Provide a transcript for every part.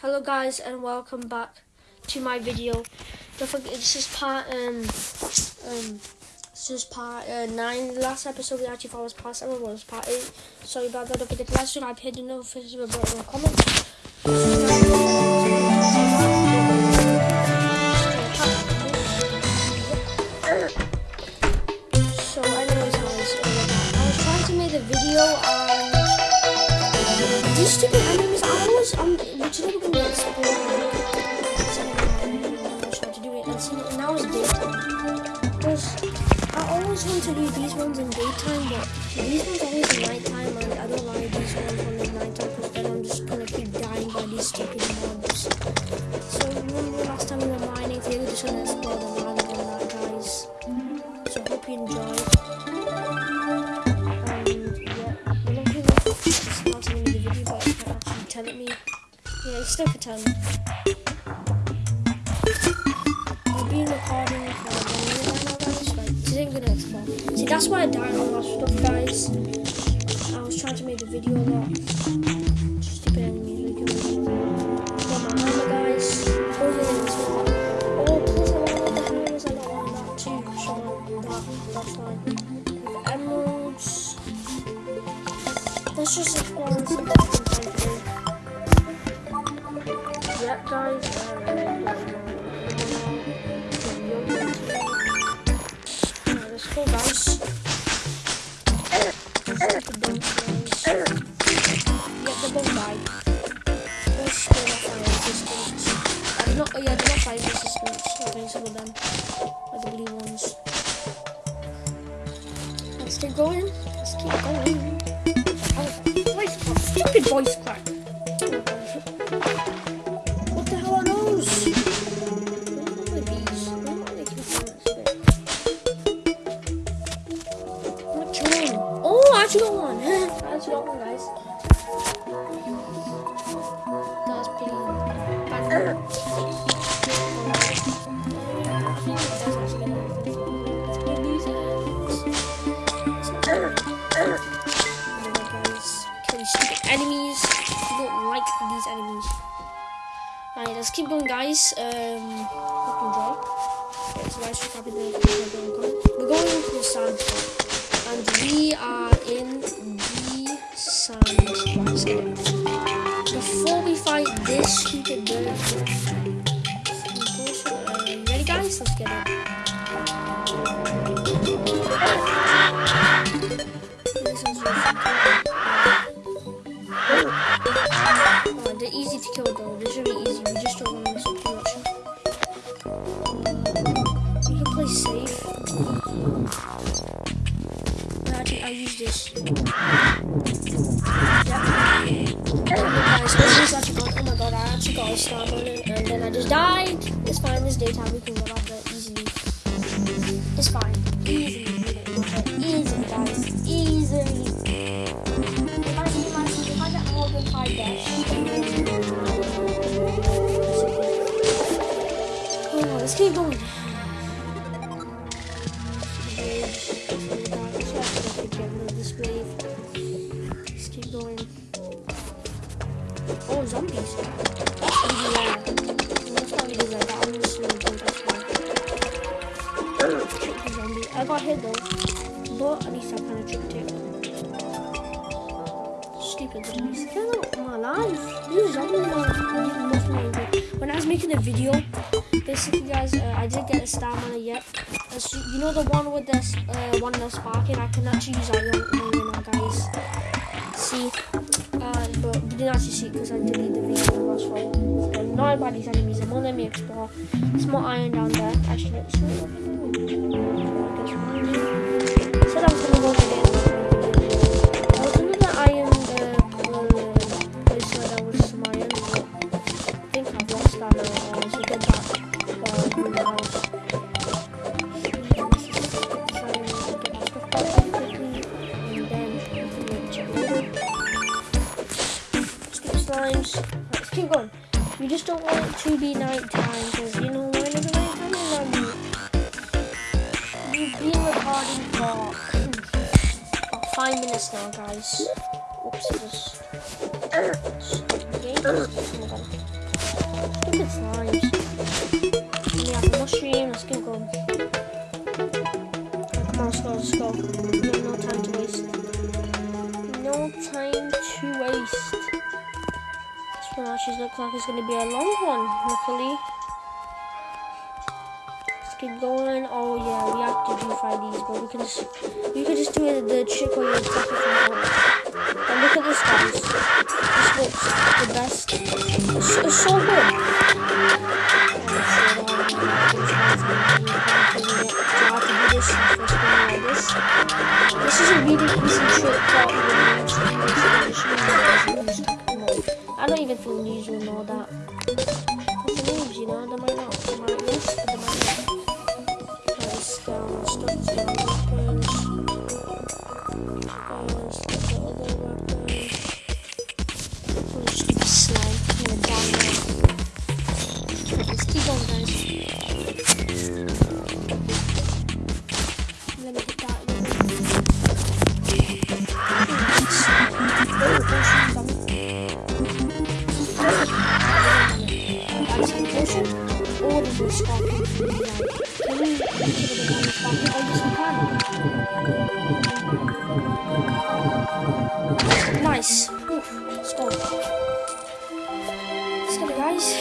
Hello guys and welcome back to my video. Don't forget this is part um um this is part uh, nine. The last episode we actually thought was part seven was part eight. Sorry about that. Don't forget to like, subscribe, hit the notification button, and comment. So anyways guys, uh, I was trying to make a video these stupid to do these ones in daytime, but these ones always in nighttime, and I don't like these ones when it's nighttime because then I'm just gonna keep dying by these stupid mobs. So remember last time we were mining, today we're just gonna explore the land and that, guys. So hope you enjoyed. Um, yeah, I'm not really starting the video, but you can actually tell it me. Yeah, it's still pretend. I've been recording for one minute right now, guys. Like, this ain't gonna explode. That's why I died on that stuff, guys. I was trying to make a video a lot. Stupid enemies, we can Got my armor, guys. Oh, yeah, this one. Oh, I want oh, the hammers, I got one of that too. So, that, that's fine. Emeralds. Let's just explore and find today. Yep, guys. Go, guys. Keep going. Let's keep going. Oh, voice crack. Stupid voice crack. Guys. Um, so guys, the We're going into the sand, and we are in the sand. Before we fight this stupid bird, ready, guys? Let's get it. Oh, they're easy to kill though. They're really easy. We just don't want Yep. Guys, this is gone. Oh my god, I actually got a star and then I just died. It's fine, this daytime we can get out going. Oh, zombies. That's like that. I'm just gonna jump that's why. Trick the zombie. I got hit though. But at least I kind of tricked it. Stupid zombies. Get out of my life. These zombies are angry. When I was making the video, basically guys, uh, I did get a star mana yet. Uh, so you know the one with the uh, one that's sparking? I can actually use iron iron now, guys. See? Uh, but we didn't actually see because I deleted the video last. So not about these enemies, I'm gonna let me explore. There's more iron down there. Actually, let's see what. Said I was gonna go under the Let's keep going. You just don't want it to be nighttime, because you know when is night time and then we've been recording for about five minutes now guys. Oops, just stupid slimes stream. Let's get going. Come on, let's go, let's go. No, no time to waste. No time to waste. This one actually looks like it's going to be a long one, luckily. Let's get going. Oh yeah, we have to do five these, but we can just we can just do it the trick where you attack it from. And look at this guys. This looks the best. it's, it's so good. nice. Ooh, let's go. Let's guys.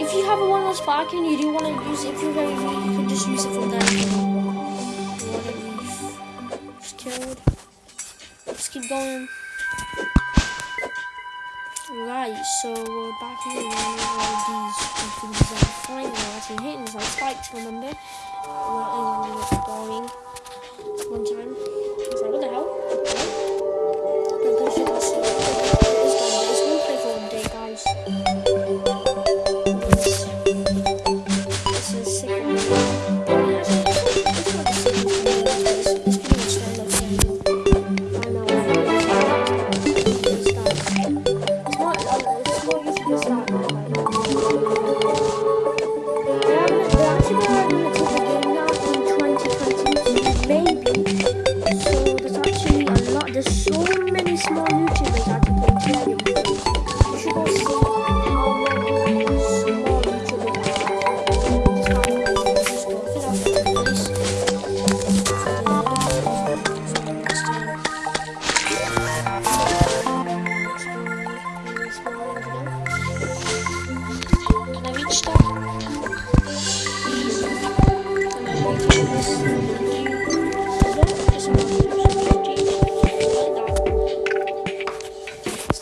If you have a one less pack and you do want to use it, if you're very weak, you can just use it for that. Just killed. Let's keep going. Right, so we're back here with all these things that are We're actually hitting like spikes, remember? Well, I was really boring one time.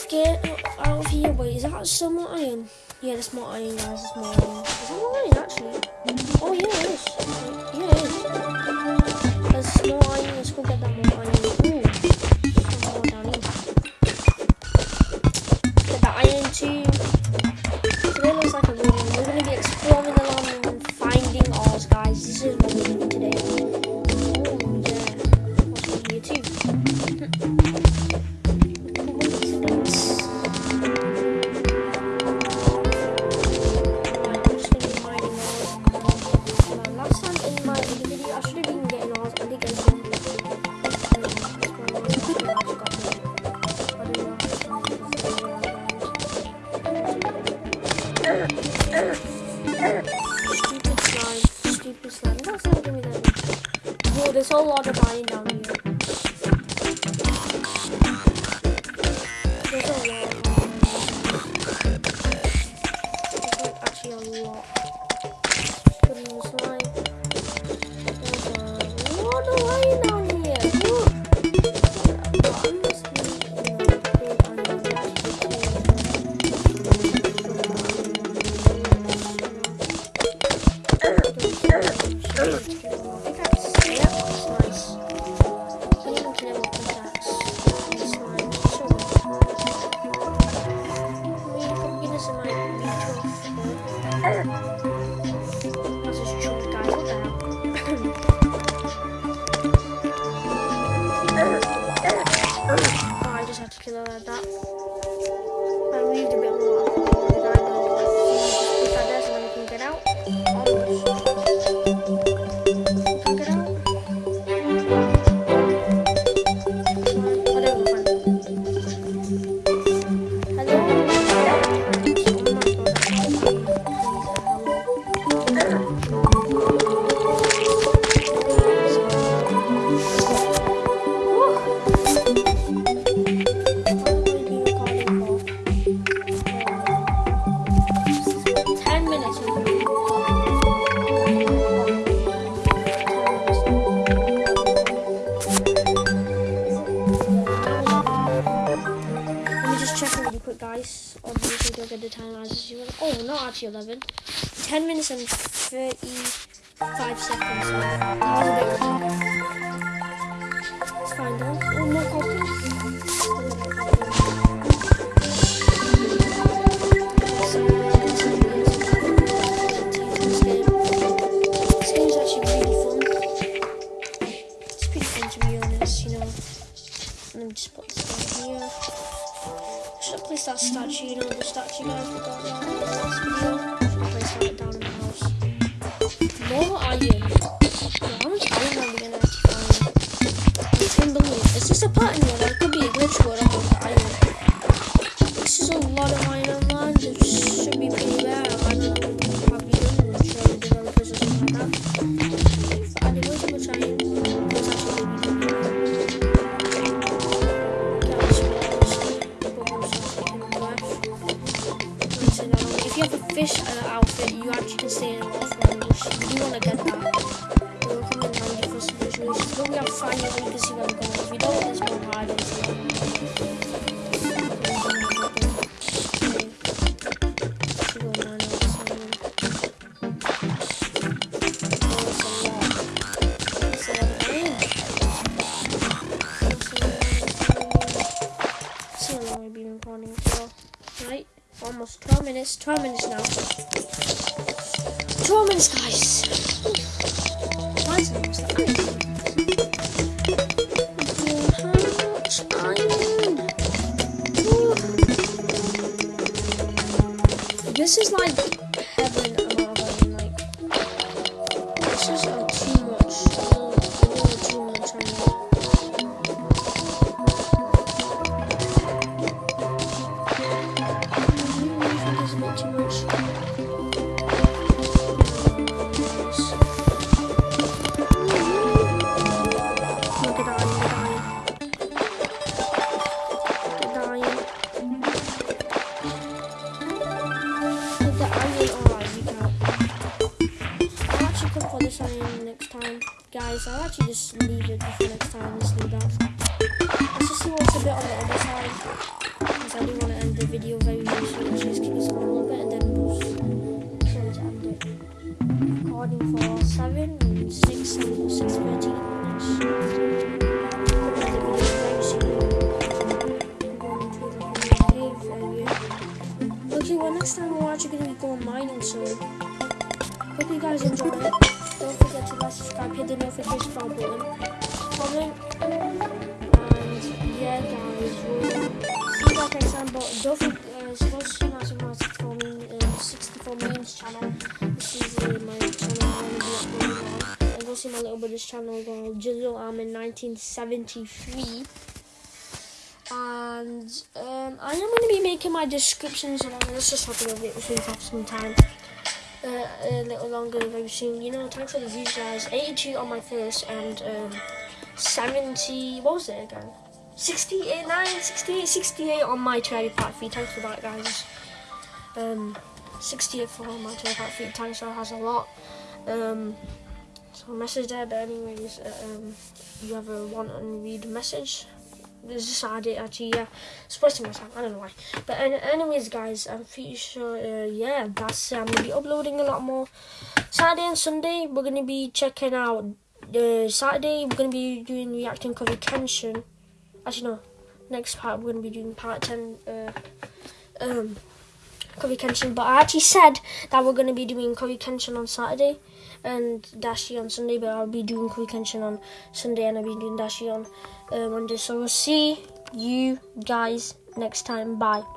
Get out of here. Wait, is that some iron? Yeah, that's more iron, guys. That's more iron. Is that more iron, actually? there's a whole lot of iron down Ayrıca kilolarda minutes and 35 seconds. That was a bit long. Let's find out. Oh, more copies. So, this is this game. This game's actually really fun. It's pretty fun to be honest, you know. Let me just put this down here. Should I place that statue, you know, the statue guys we got in the last? If you have a fish uh, outfit, you actually can stay in an orphanage. You do want to get that. It will come in handy for some situations. But we have fire, you can see where I'm going. If you don't, there's So for. Right, almost 12 minutes. 12 minutes now. 12 minutes, guys. This is like subscribe, hit the notification bell button, comment, and yeah guys, we'll see you guys next time. But don't forget, uh, suppose to my 64 meme, uh, 64 memes channel. This is uh, my channel I'm going to. And go see my little brother's channel called Jizzle Armin 1973. And um, I am going to be making my descriptions and let's just talk a little bit have some time. Uh, a little longer very soon. You know, thanks for the views, guys. 82 on my first and um, 70. What was it again? 68, 9, 68, 68 on my cherry part feed. Thanks for that, guys. Um, 68 for my cherry part feed. Thanks, that has a lot. Um, so message there, but anyways, uh, um, you have a want and read message. This is Saturday actually, yeah. To myself, I don't know why. But an- anyways, guys, I'm pretty sure, uh, yeah, that's I'm gonna be uploading a lot more. Saturday and Sunday, we're gonna be checking out. Uh, Saturday, we're gonna be doing reacting cover Kenshin. Actually, no. Next part, we're gonna be doing part ten. Uh, um, Kenshin. But I actually said that we're gonna be doing Cover Kenshin on Saturday and Dashi on Sunday. But I'll be doing Cover Kenshin on Sunday and I'll be doing Dashi on uh, Monday. So we'll see you guys next time. Bye.